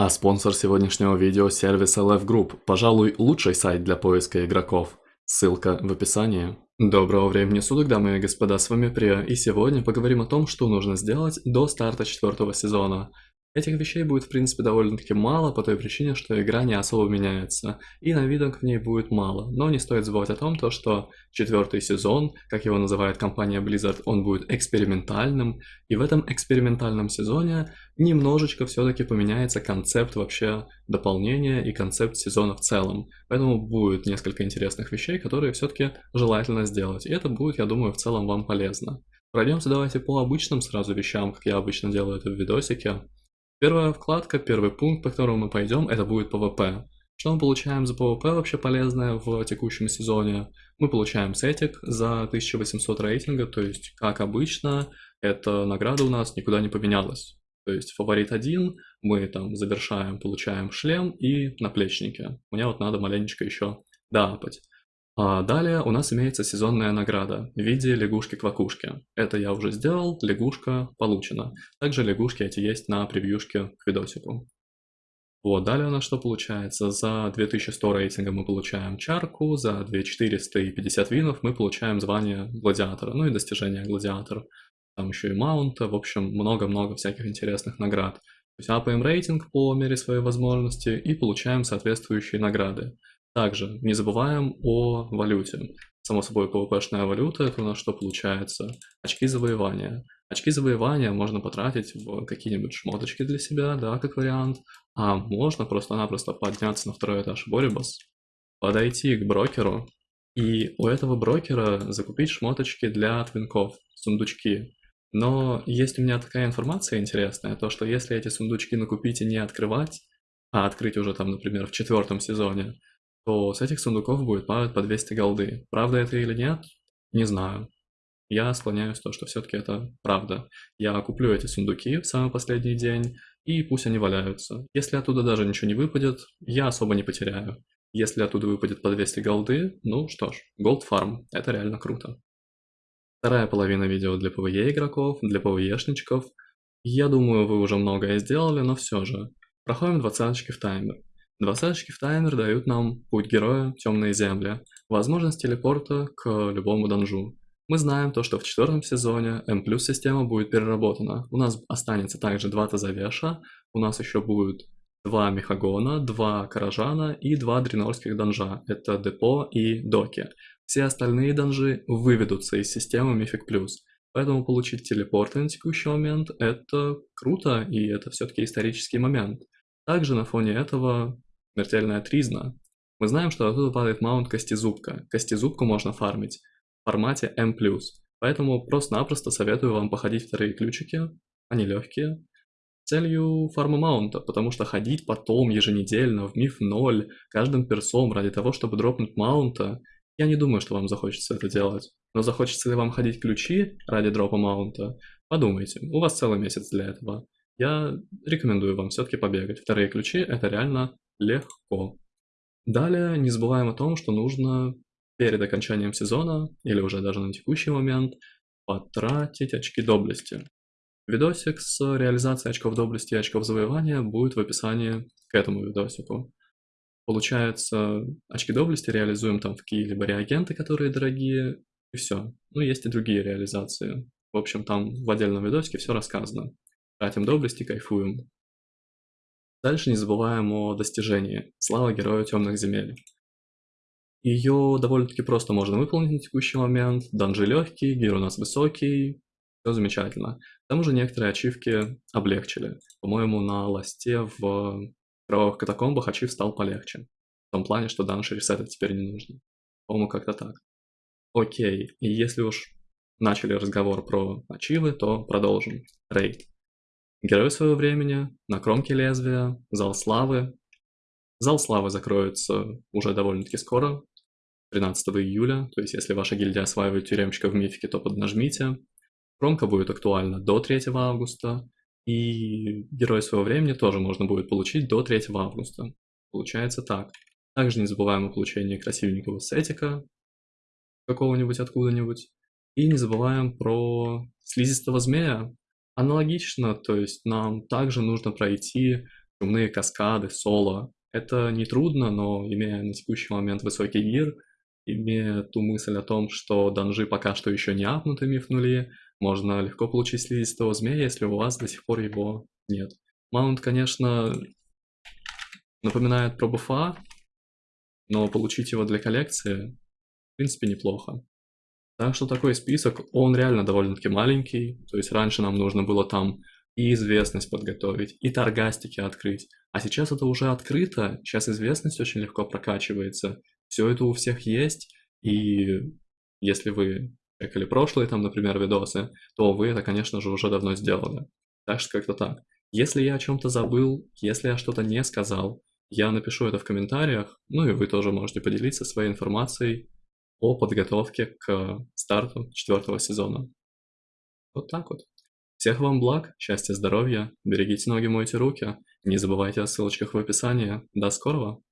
А спонсор сегодняшнего видео – сервис LF Group, пожалуй, лучший сайт для поиска игроков. Ссылка в описании. Доброго времени суток, дамы и господа, с вами Прия, и сегодня поговорим о том, что нужно сделать до старта четвертого сезона. Этих вещей будет в принципе довольно-таки мало по той причине, что игра не особо меняется, и новинок в ней будет мало, но не стоит забывать о том, то, что четвертый сезон, как его называет компания Blizzard, он будет экспериментальным, и в этом экспериментальном сезоне немножечко все-таки поменяется концепт вообще дополнения и концепт сезона в целом, поэтому будет несколько интересных вещей, которые все-таки желательно сделать, и это будет, я думаю, в целом вам полезно. Пройдемся давайте по обычным сразу вещам, как я обычно делаю это в видосике. Первая вкладка, первый пункт, по которому мы пойдем, это будет PvP. Что мы получаем за PvP вообще полезное в текущем сезоне? Мы получаем сетик за 1800 рейтинга, то есть, как обычно, эта награда у нас никуда не поменялась. То есть фаворит один, мы там завершаем, получаем шлем и наплечники. Мне вот надо маленечко еще доапать. А далее у нас имеется сезонная награда в виде лягушки-квакушки. Это я уже сделал, лягушка получена. Также лягушки эти есть на превьюшке к видосику. Вот, далее у нас что получается? За 2100 рейтинга мы получаем чарку, за 2450 винов мы получаем звание гладиатора, ну и достижение гладиатора. Там еще и маунта, в общем, много-много всяких интересных наград. То есть апаем рейтинг по мере своей возможности и получаем соответствующие награды. Также не забываем о валюте. Само собой, PvP-шная валюта, это у нас что получается? Очки завоевания. Очки завоевания можно потратить в какие-нибудь шмоточки для себя, да, как вариант. А можно просто-напросто подняться на второй этаж Борибас, подойти к брокеру, и у этого брокера закупить шмоточки для твинков, сундучки. Но есть у меня такая информация интересная, то что если эти сундучки накупить и не открывать, а открыть уже там, например, в четвертом сезоне, то с этих сундуков будет падать по 200 голды. Правда это или нет? Не знаю. Я склоняюсь то, что все-таки это правда. Я куплю эти сундуки в самый последний день, и пусть они валяются. Если оттуда даже ничего не выпадет, я особо не потеряю. Если оттуда выпадет по 200 голды, ну что ж, Gold Farm, это реально круто. Вторая половина видео для PvE игроков, для PvE-шничков. Я думаю, вы уже многое сделали, но все же. Проходим двадцаточки в таймер. Двадцаточки в таймер дают нам путь героя, темные земли, возможность телепорта к любому данжу. Мы знаем то, что в четвертом сезоне плюс система будет переработана. У нас останется также два Тазавеша, у нас еще будет два Мехагона, два Каражана и два Дренорских данжа. Это Депо и Доки. Все остальные данжи выведутся из системы Мифик Плюс. Поэтому получить телепорты на текущий момент это круто и это все-таки исторический момент. Также на фоне этого Смертельная тризна. Мы знаем, что оттуда падает маунт Костезубка. Костезубку можно фармить в формате M+. Поэтому просто-напросто советую вам походить вторые ключики, они легкие, целью фарма маунта, потому что ходить потом еженедельно в миф 0 каждым персом ради того, чтобы дропнуть маунта, я не думаю, что вам захочется это делать. Но захочется ли вам ходить ключи ради дропа маунта, подумайте, у вас целый месяц для этого. Я рекомендую вам все-таки побегать. Вторые ключи это реально легко. Далее не забываем о том, что нужно перед окончанием сезона, или уже даже на текущий момент, потратить очки доблести. Видосик с реализацией очков доблести и очков завоевания будет в описании к этому видосику. Получается, очки доблести реализуем там в какие-либо реагенты, которые дорогие, и все. Ну, есть и другие реализации. В общем, там в отдельном видосике все рассказано. Тратим доблести, кайфуем. Дальше не забываем о достижении. Слава Герою Темных Земель. Ее довольно-таки просто можно выполнить на текущий момент. Данжи легкий, гир у нас высокий. Все замечательно. К тому же некоторые ачивки облегчили. По-моему, на ласте в кровавых катакомбах ачив стал полегче. В том плане, что данж ресетать теперь не нужно. По-моему, как-то так. Окей, и если уж начали разговор про ачивы, то продолжим. Рейд. Герой своего времени, на кромке лезвия, Зал Славы. Зал Славы закроется уже довольно-таки скоро, 13 июля, то есть если ваша гильдия осваивает тюремщика в мифике, то поднажмите. Кромка будет актуальна до 3 августа, и Герой своего времени тоже можно будет получить до 3 августа. Получается так. Также не забываем о получении красивенького сетика, какого-нибудь откуда-нибудь. И не забываем про слизистого змея, Аналогично, то есть нам также нужно пройти чумные каскады, соло. Это не трудно, но имея на текущий момент высокий гир, имея ту мысль о том, что данжи пока что еще не апнуты миф нули, можно легко получить слизистого змея, если у вас до сих пор его нет. Маунт, конечно, напоминает про буфа, но получить его для коллекции, в принципе, неплохо. Так что такой список, он реально довольно-таки маленький, то есть раньше нам нужно было там и известность подготовить, и торгастики открыть, а сейчас это уже открыто, сейчас известность очень легко прокачивается, все это у всех есть, и если вы чекали прошлые там, например, видосы, то вы это, конечно же, уже давно сделали. Так что как-то так. Если я о чем-то забыл, если я что-то не сказал, я напишу это в комментариях, ну и вы тоже можете поделиться своей информацией о подготовке к старту четвертого сезона. Вот так вот. Всех вам благ, счастья, здоровья, берегите ноги, мойте руки, не забывайте о ссылочках в описании. До скорого!